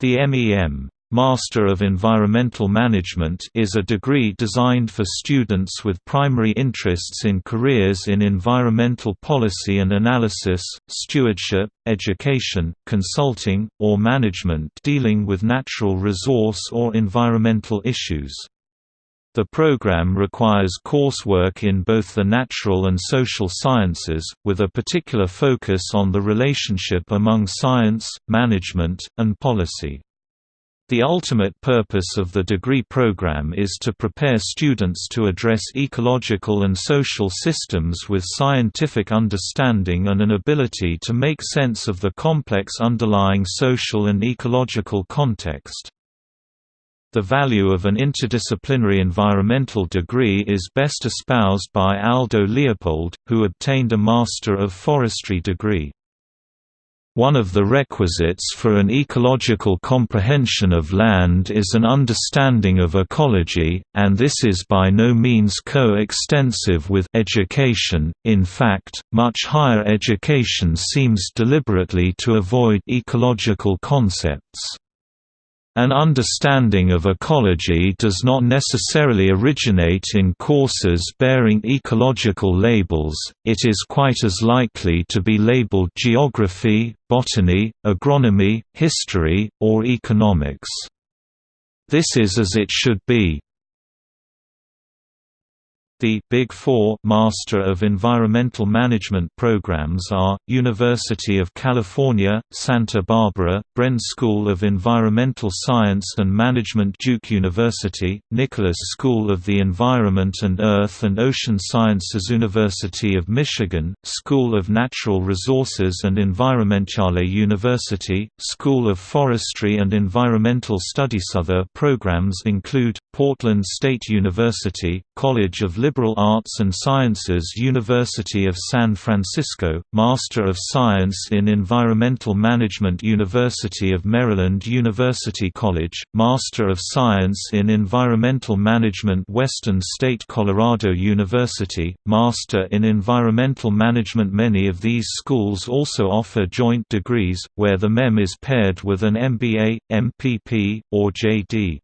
The MEM Master of Environmental Management is a degree designed for students with primary interests in careers in environmental policy and analysis, stewardship, education, consulting, or management dealing with natural resource or environmental issues. The program requires coursework in both the natural and social sciences, with a particular focus on the relationship among science, management, and policy. The ultimate purpose of the degree program is to prepare students to address ecological and social systems with scientific understanding and an ability to make sense of the complex underlying social and ecological context. The value of an interdisciplinary environmental degree is best espoused by Aldo Leopold, who obtained a Master of Forestry degree. One of the requisites for an ecological comprehension of land is an understanding of ecology, and this is by no means co-extensive with education, in fact, much higher education seems deliberately to avoid ecological concepts. An understanding of ecology does not necessarily originate in courses bearing ecological labels, it is quite as likely to be labeled geography, botany, agronomy, history, or economics. This is as it should be. The Big Four Master of Environmental Management programs are, University of California, Santa Barbara, Bren School of Environmental Science and Management Duke University, Nicholas School of the Environment and Earth and Ocean Sciences University of Michigan, School of Natural Resources and Environment Yale University, School of Forestry and Environmental Studies. Other programs include, Portland State University, College of Liberal Arts and Sciences University of San Francisco, Master of Science in Environmental Management University of Maryland University College, Master of Science in Environmental Management Western State Colorado University, Master in Environmental Management Many of these schools also offer joint degrees, where the MEM is paired with an MBA, MPP, or JD.